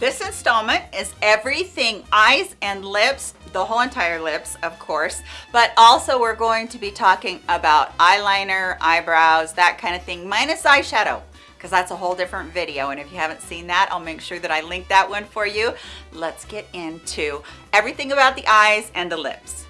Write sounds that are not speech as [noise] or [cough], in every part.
This installment is everything eyes and lips, the whole entire lips, of course, but also we're going to be talking about eyeliner, eyebrows, that kind of thing, minus eyeshadow because that's a whole different video. And if you haven't seen that, I'll make sure that I link that one for you. Let's get into everything about the eyes and the lips.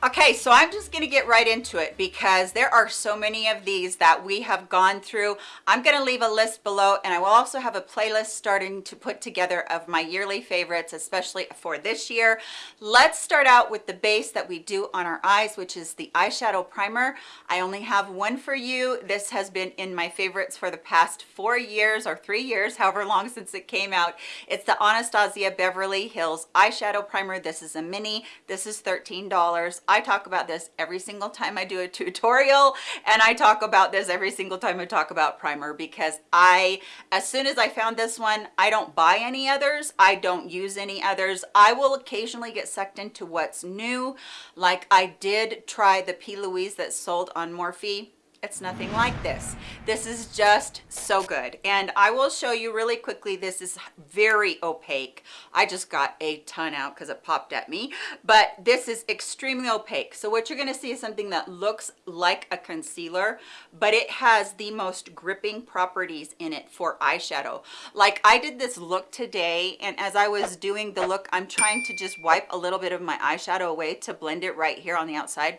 Okay, so I'm just gonna get right into it because there are so many of these that we have gone through. I'm gonna leave a list below and I will also have a playlist starting to put together of my yearly favorites, especially for this year. Let's start out with the base that we do on our eyes, which is the eyeshadow primer. I only have one for you. This has been in my favorites for the past four years or three years, however long since it came out. It's the Anastasia Beverly Hills eyeshadow primer. This is a mini, this is $13. I talk about this every single time I do a tutorial and I talk about this every single time I talk about primer because I, as soon as I found this one, I don't buy any others. I don't use any others. I will occasionally get sucked into what's new. Like I did try the P. Louise that sold on Morphe it's nothing like this. This is just so good. And i will show you really quickly this is very opaque. I just got a ton out because it popped at me. But this is extremely opaque. So what you're going to see is something that looks like a concealer but it has the most gripping properties in it for eyeshadow. Like i did this look today and as i was doing the look i'm trying to just wipe a little bit of my eyeshadow away to blend it right here on the outside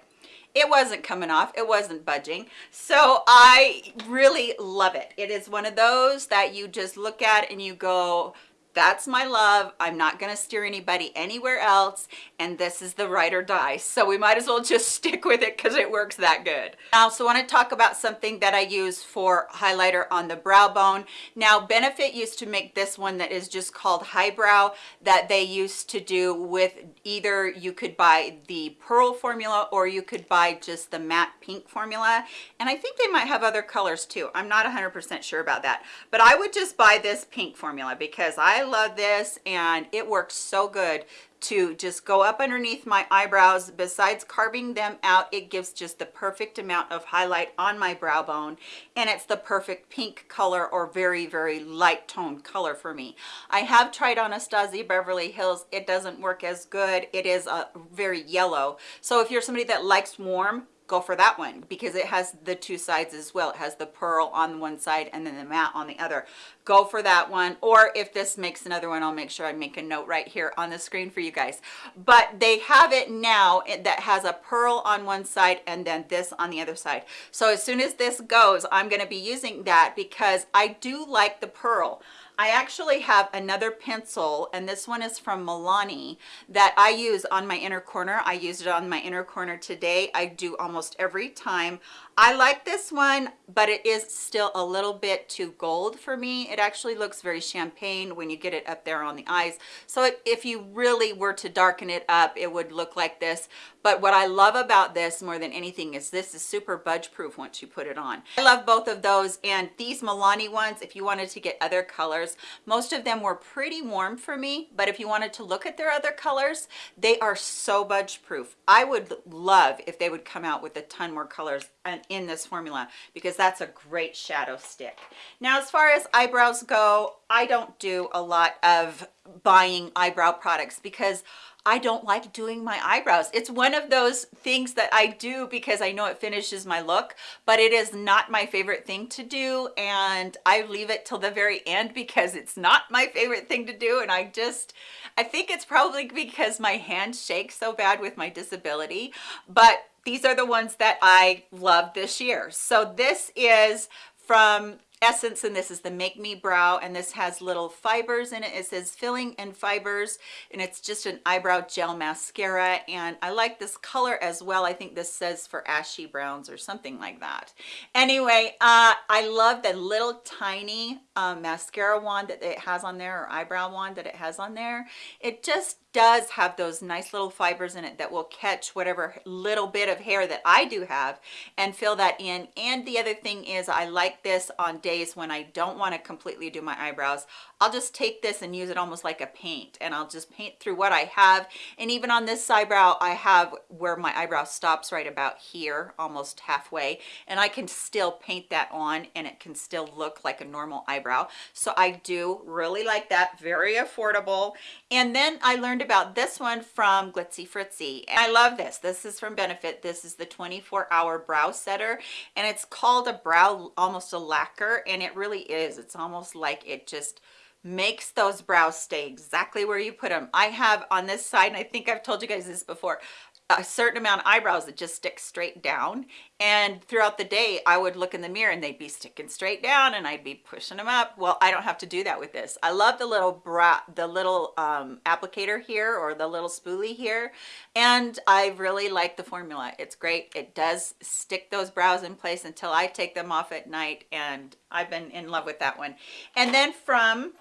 it wasn't coming off. It wasn't budging. So i really love it. It is one of those that you just look at and you go that's my love. I'm not going to steer anybody anywhere else and this is the ride or die. So we might as well just [laughs] stick with it because it works that good. I also want to talk about something that i use for highlighter on the brow bone. Now benefit used to make this one that is just called highbrow that they used to do with either you could buy the pearl formula or you could buy just the matte pink formula. And i think they might have other colors too. I'm not 100 percent sure about that. But i would just buy this pink formula because i I love this and it works so good to just go up underneath my eyebrows. Besides carving them out it gives just the perfect amount of highlight on my brow bone and it's the perfect pink color or very very light tone color for me. I have tried anastasia beverly hills. It doesn't work as good. It is a very yellow. So if you're somebody that likes warm go for that one because it has the two sides as well. It has the pearl on one side and then the matte on the other. Go for that one or if this makes another one i'll make sure i make a note right here on the screen for you guys. But they have it now eh, that has a pearl on one side and then this on the other side. So as soon as this goes i'm going to be using that because i do like the pearl I actually have another pencil and this one is from Milani that I use on my inner corner. I used it on my inner corner today. I do almost every time. I like this one, but it is still a little bit too gold for me. It actually looks very champagne when you get it up there on the eyes. So if you really were to darken it up, it would look like this. But what I love about this more than anything is this is super budge proof once you put it on. I love both of those and these Milani ones, if you wanted to get other colors, most of them were pretty warm for me, but if you wanted to look at their other colors, they are so budge proof. I would love if they would come out with a ton more colors in this formula because that's a great shadow stick. Now, as far as eyebrows go, I don't do a lot of buying eyebrow products because I don't like doing my eyebrows. It's one of those things that I do because I know it finishes my look, but it is not my favorite thing to do. And I leave it till the very end because it's not my favorite thing to do. And I just, I think it's probably because my hand shakes so bad with my disability, but these are the ones that I love this year. So this is from essence and this is the make me brow and this has little fibers in it. It says filling and fibers and it's just an eyebrow gel mascara and i like this color as well. I think this says for ashy browns or something like that. Anyway uh i love the little tiny um, mascara wand that it has on there or eyebrow wand that it has on there it just does have those nice little fibers in it that will catch whatever little bit of hair that I do have and fill that in. And the other thing is I like this on days when I don't want to completely do my eyebrows. I'll just take this and use it almost like a paint and I'll just paint through what I have. And even on this eyebrow I have where my eyebrow stops right about here almost halfway and I can still paint that on and it can still look like a normal eyebrow so I do really like that very affordable and then I learned learned about this one from Glitzy Fritzy. And I love this. This is from Benefit. This is the 24 hour brow setter and it's called a brow, almost a lacquer. And it really is. It's almost like it just makes those brows stay exactly where you put them. I have on this side, and I think I've told you guys this before, a certain amount of eyebrows that just stick straight down. And throughout the day i would look in the mirror and they'd be sticking straight down and i'd be pushing them up. Well i don't have to do that with this. I love the little brow the little um, applicator here or the little spoolie here. And i really like the formula. It's great. It does stick those brows in place until i take them off at night. And i've been in love with that one. And then from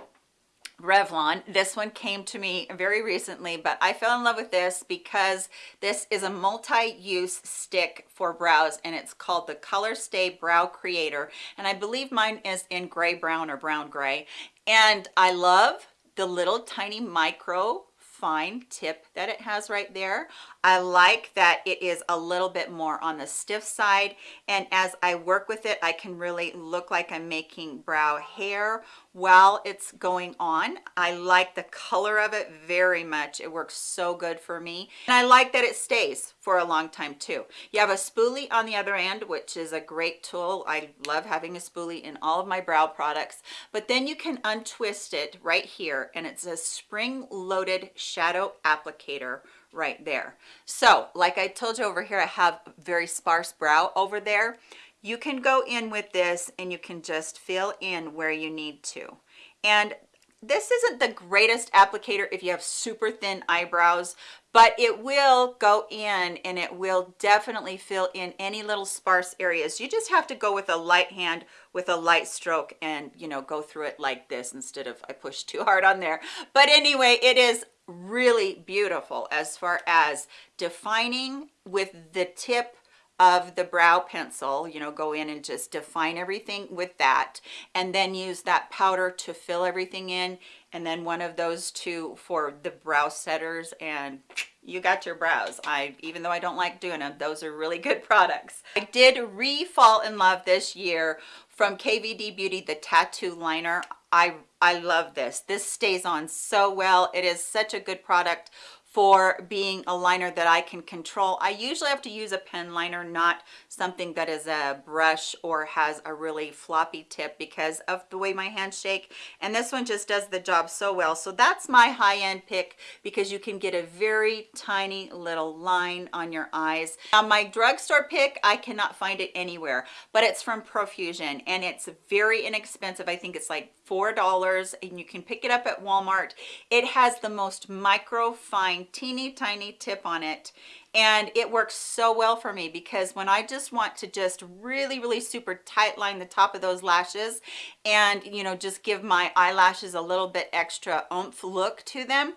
Revlon. This one came to me very recently, but I fell in love with this because this is a multi-use stick for brows and it's called the Color Stay Brow Creator. And I believe mine is in gray brown or brown gray. And I love the little tiny micro fine tip that it has right there. I like that it is a little bit more on the stiff side and as I work with it I can really look like I'm making brow hair while it's going on. I like the color of it very much. It works so good for me and I like that it stays for a long time too. You have a spoolie on the other end which is a great tool. I love having a spoolie in all of my brow products but then you can untwist it right here and it's a spring loaded shadow applicator right there so like i told you over here i have very sparse brow over there you can go in with this and you can just fill in where you need to. And this isn't the greatest applicator if you have super thin eyebrows but it will go in and it will definitely fill in any little sparse areas. You just have to go with a light hand with a light stroke and you know go through it like this instead of i push too hard on there. But anyway it is really beautiful as far as defining with the tip of the brow pencil you know go in and just define everything with that and then use that powder to fill everything in and then one of those two for the brow setters and you got your brows. I even though i don't like doing them those are really good [laughs] products. I did re-fall in love this year from kvd beauty the tattoo liner. I i love this. This stays on so well. It is such a good product for being a liner that I can control. I usually have to use a pen liner, not something that is a brush or has a really floppy tip because of the way my hands shake. And this one just does the job so well. So that's my high-end pick because you can get a very tiny little line on your eyes. Now my drugstore pick, I cannot find it anywhere, but it's from Profusion and it's very inexpensive. I think it's like $4 and you can pick it up at Walmart. It has the most micro fine teeny tiny tip on it and it works so well for me because when I just want to just really really super tight line the top of those lashes and you know just give my eyelashes a little bit extra oomph look to them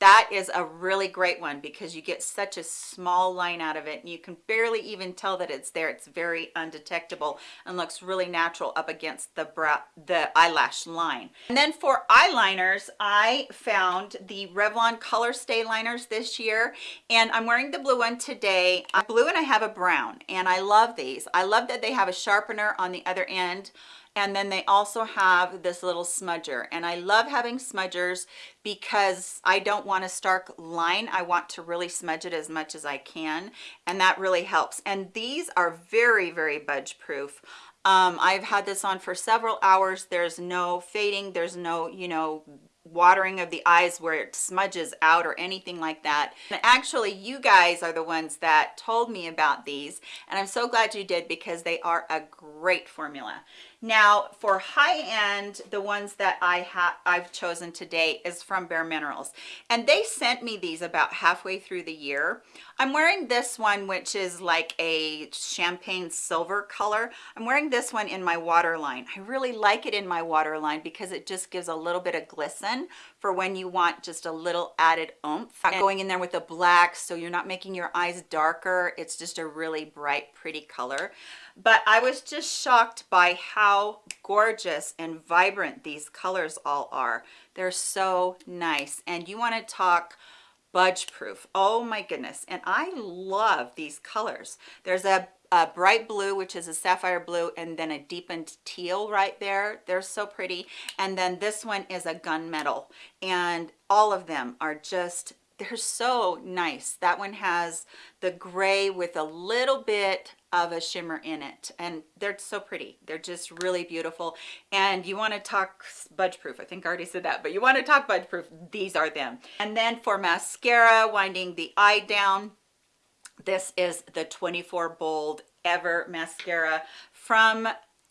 that is a really great one because you get such a small line out of it and you can barely even tell that it's there. It's very undetectable and looks really natural up against the brow the eyelash line. And then for eyeliners i found the revlon color stay liners this year and i'm wearing the blue one today. I'm blue and i have a brown and i love these. I love that they have a sharpener on the other end and then they also have this little smudger. And i love having smudgers because i don't want a stark line. I want to really smudge it as much as i can. And that really helps. And these are very very budge proof um, i've had this on for several hours. There's no fading. There's no you know watering of the eyes where it smudges out or anything like that. And actually you guys are the ones that told me about these. And i'm so glad you did because they are a great formula Now for high end, the ones that I have I've chosen today is from Bare Minerals. And they sent me these about halfway through the year. I'm wearing this one, which is like a champagne silver color. I'm wearing this one in my waterline. I really like it in my waterline because it just gives a little bit of glisten for when you want just a little added oomph. And going in there with a black so you're not making your eyes darker. It's just a really bright, pretty color but I was just shocked by how gorgeous and vibrant these colors all are. They're so nice. And you want to talk budge proof. Oh my goodness. And I love these colors. There's a, a bright blue, which is a sapphire blue, and then a deepened teal right there. They're so pretty. And then this one is a gunmetal. And all of them are just they're so nice that one has the gray with a little bit of a shimmer in it. And they're so pretty. They're just really beautiful. And you want to talk budge proof. I think I already said that but you want to talk budge proof. These are them. And then for mascara winding the eye down this is the 24 bold ever mascara from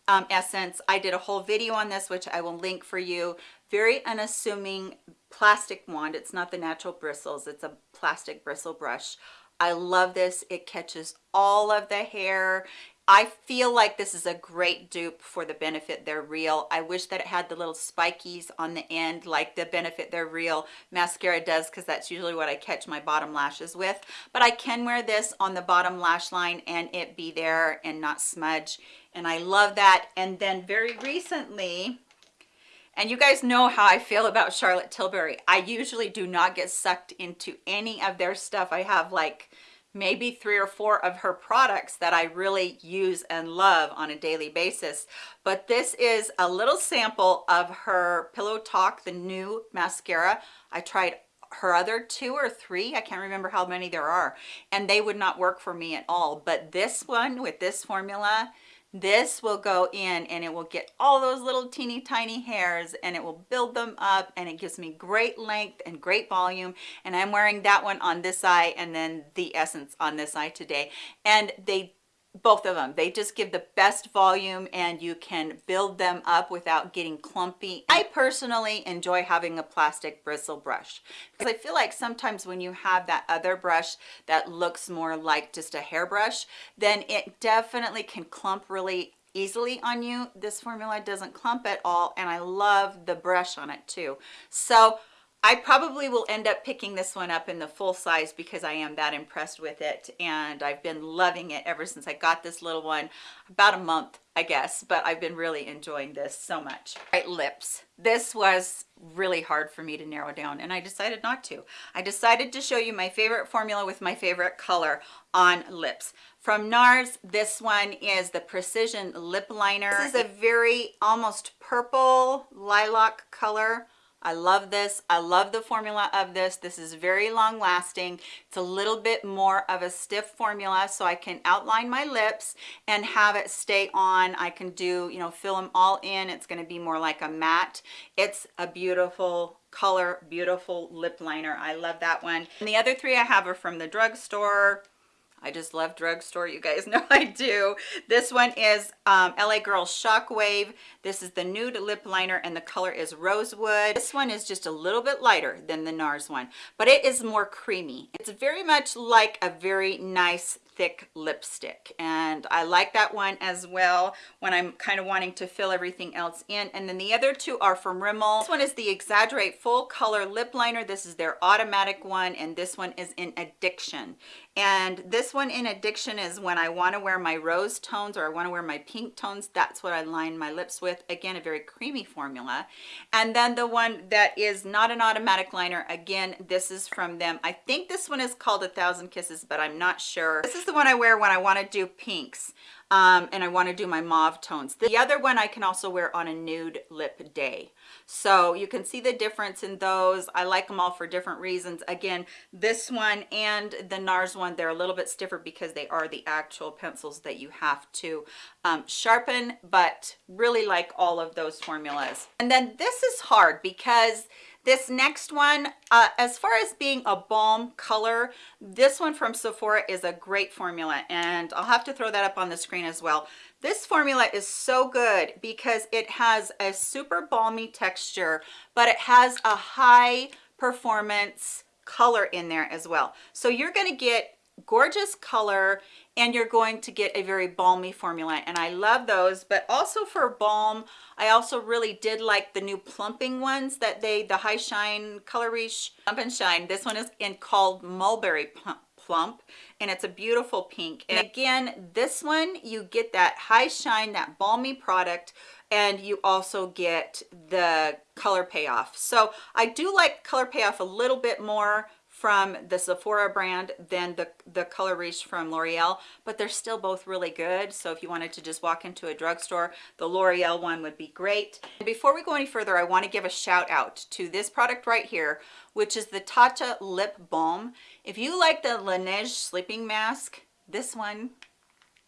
um, essence. I did a whole video on this which i will link for you. Very unassuming plastic wand. It's not the natural bristles. It's a plastic bristle brush I love this. It catches all of the hair. I feel like this is a great dupe for the Benefit They're Real. I wish that it had the little spikies on the end like the Benefit They're Real mascara does because that's usually what I catch my bottom lashes with. But I can wear this on the bottom lash line and it be there and not smudge. And I love that. And then very recently, and you guys know how I feel about Charlotte Tilbury. I usually do not get sucked into any of their stuff. I have like maybe three or four of her products that I really use and love on a daily basis. But this is a little sample of her Pillow Talk, the new mascara. I tried her other two or three i can't remember how many there are and they would not work for me at all but this one with this formula this will go in and it will get all those little teeny tiny hairs and it will build them up and it gives me great length and great volume. And i'm wearing that one on this eye and then the essence on this eye today. And they both of them. They just give the best volume and you can build them up without getting clumpy. I personally enjoy having a plastic bristle brush because i feel like sometimes when you have that other brush that looks more like just a hairbrush then it definitely can clump really easily on you. This formula doesn't clump at all and i love the brush on it too. So I probably will end up picking this one up in the full size because I am that impressed with it and I've been loving it ever since I got this little one about a month I guess but I've been really enjoying this so much. Right lips. This was really hard for me to narrow down and I decided not to. I decided to show you my favorite formula with my favorite color on lips. From NARS, this one is the Precision Lip Liner. This is a very almost purple lilac color I love this. I love the formula of this. This is very long lasting. It's a little bit more of a stiff formula so I can outline my lips and have it stay on. I can do, you know, fill them all in. It's going to be more like a matte. It's a beautiful color, beautiful lip liner. I love that one. And the other three I have are from the drugstore. I just love drugstore. You guys [laughs] know I do. This one is um, LA Girl Shockwave. This is the nude lip liner and the color is Rosewood. This one is just a little bit lighter than the NARS one, but it is more creamy. It's very much like a very nice thick lipstick. And I like that one as well when I'm kind of wanting to fill everything else in. And then the other two are from Rimmel. This one is the Exaggerate Full Color Lip Liner. This is their automatic one and this one is in Addiction. And this one in Addiction is when I want to wear my rose tones or I want to wear my pink tones. That's what I line my lips with. Again a very creamy formula. And then the one that is not an automatic liner again this is from them. I think this one is called a thousand kisses but I'm not sure. This is the one I wear when I want to do pinks um, and I want to do my mauve tones. The other one I can also wear on a nude lip day. So you can see the difference in those. I like them all for different reasons. Again, this one and the NARS one, they're a little bit stiffer because they are the actual pencils that you have to um, sharpen, but really like all of those formulas. And then this is hard because this next one uh, as far as being a balm color this one from sephora is a great formula and i'll have to throw that up on the screen as well. This formula is so good because it has a super balmy texture but it has a high performance color in there as well. So you're going to get gorgeous color and you're going to get a very balmy formula and I love those. But also for balm I also really did like the new plumping ones that they the high shine color Riche plump and shine. This one is in called mulberry plump and it's a beautiful pink. And again this one you get that high shine that balmy product and you also get the color payoff. So i do like color payoff a little bit more from the Sephora brand than the, the Color Riche from L'Oreal, but they're still both really good. So if you wanted to just walk into a drugstore, the L'Oreal one would be great. And Before we go any further, I want to give a shout out to this product right here, which is the Tatcha Lip Balm. If you like the Laneige sleeping mask, this one,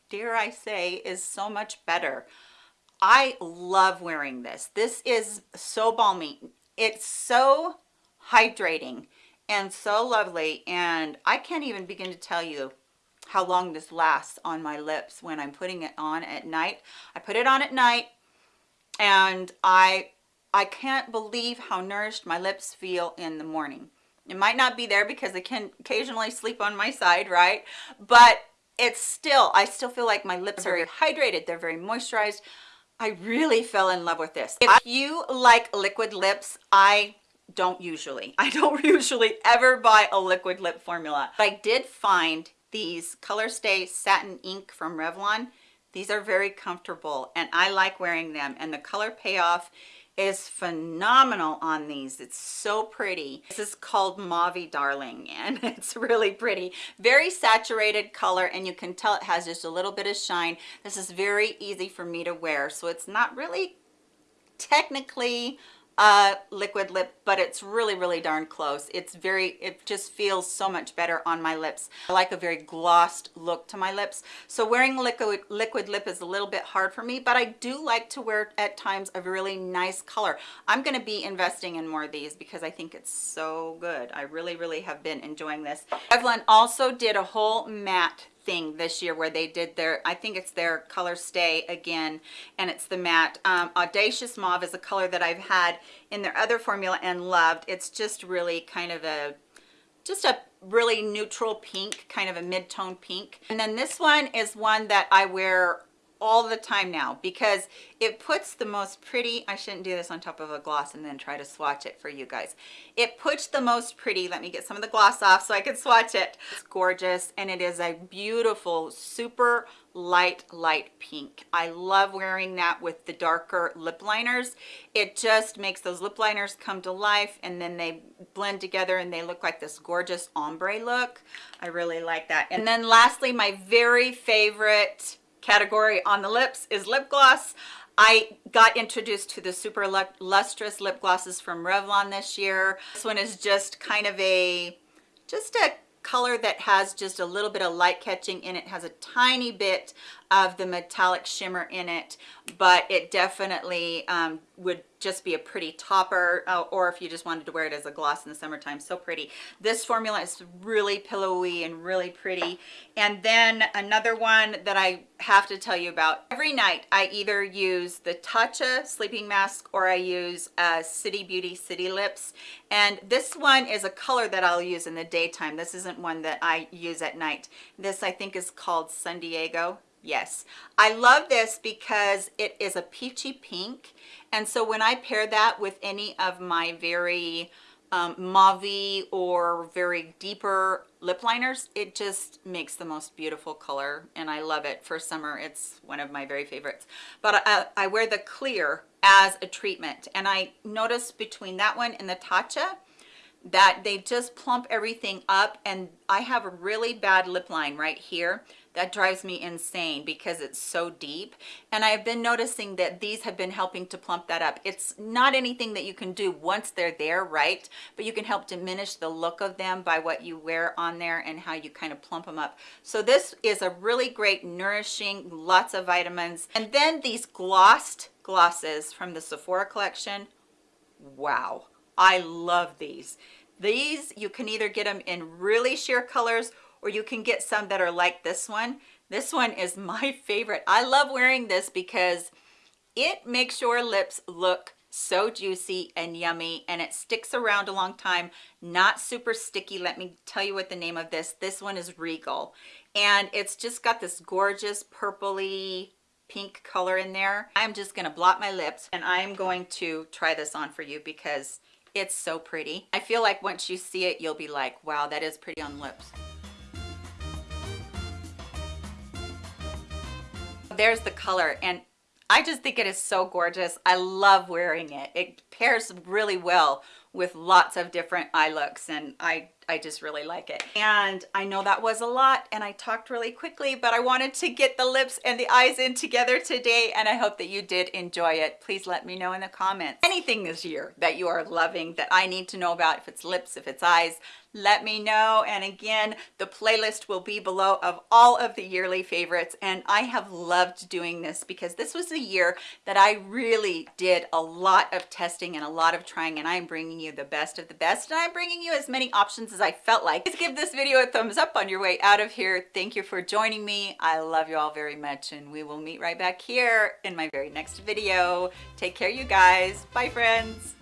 dare I say, is so much better. I love wearing this. This is so balmy. It's so hydrating and so lovely and I can't even begin to tell you how long this lasts on my lips when I'm putting it on at night. I put it on at night and I I can't believe how nourished my lips feel in the morning. It might not be there because I can occasionally sleep on my side, right? But it's still, I still feel like my lips are very hydrated. They're very moisturized. I really fell in love with this. If you like liquid lips, I don't usually. [laughs] I don't [laughs] usually ever buy a liquid lip formula. But i did find these colorstay satin ink from revlon. These are very comfortable and i like wearing them and the color payoff is phenomenal on these. It's so pretty. This is called Mauve darling [laughs] and it's really pretty. Very saturated color and you can tell it has just a little bit of shine. This is very easy for me to wear so it's not really technically uh liquid lip but it's really really darn close. It's very it just feels so much better on my lips. I like a very glossed look to my lips. So wearing liquid liquid lip is a little bit hard for me but i do like to wear at times a really nice color. I'm going to be investing in more of these because i think it's so good. I really really have been enjoying this. Revlon also did a whole matte thing this year where they did their i think it's their color stay again and it's the matte. Um, audacious mauve is a color that i've had in their other formula and loved. It's just really kind of a just a really neutral pink kind of a mid-tone pink. And then this one is one that i wear all the time now because it puts the most pretty i shouldn't do this on top of a gloss and then try to swatch it for you guys. It puts the most pretty let me get some of the gloss off so i can swatch it. It's gorgeous and it is a beautiful super light light pink. I love wearing that with the darker lip liners. It just makes those lip liners come to life and then they blend together and they look like this gorgeous ombre look. I really like that. And then lastly my very favorite category on the lips is lip gloss. I got introduced to the super lustrous lip glosses from Revlon this year. This one is just kind of a, just a color that has just a little bit of light catching in it has a tiny bit of the metallic shimmer in it but it definitely um, would just be a pretty topper uh, or if you just wanted to wear it as a gloss in the summertime so pretty. This formula is really pillowy and really pretty. And then another one that i have to tell you about. Every night i either use the tatcha sleeping mask or i use uh, city beauty city lips. And this one is a color that i'll use in the daytime. This isn't one that i use at night. This i think is called san diego yes. I love this because it is a peachy pink and so when i pair that with any of my very um, mauve or very deeper lip liners it just makes the most beautiful color and i love it. For summer it's one of my very favorites. But I, I wear the clear as a treatment and i notice between that one and the tatcha that they just plump everything up and I have a really bad lip line right here that drives me insane because it's so deep. And I've been noticing that these have been helping to plump that up. It's not anything that you can do once they're there right? But you can help diminish the look of them by what you wear on there and how you kind of plump them up. So this is a really great nourishing lots of vitamins. And then these glossed glosses from the Sephora collection. Wow. I love these. These, you can either get them in really sheer colors or you can get some that are like this one. This one is [laughs] my favorite. I love wearing this because it makes your lips look so juicy and yummy and it sticks around a long time. Not super sticky. Let me tell you what the name of this. This one is regal. And it's just got this gorgeous purpley pink color in there. I'm just to blot my lips and i'm going to try this on for you because it's so pretty. I feel like once you see it you'll be like wow that is pretty on lips there's the color and I just think it is so gorgeous. I love wearing it. It pairs really well with lots of different eye looks and I I just really like it. And I know that was a lot and I talked really quickly, but I wanted to get the lips and the eyes in together today and I hope that you did enjoy it. Please let me know in the comments. Anything this year that you are loving that I need to know about, if it's lips, if it's eyes, let me know and again the playlist will be below of all of the yearly favorites and i have loved doing this because this was a year that i really did a lot of testing and a lot of trying and i'm bringing you the best of the best and i'm bringing you as many options as I felt like. Please give this video a thumbs up on your way out of here. Thank you for joining me. I love you all very much and we will meet right back here in my very next video. Take care you guys. Bye friends.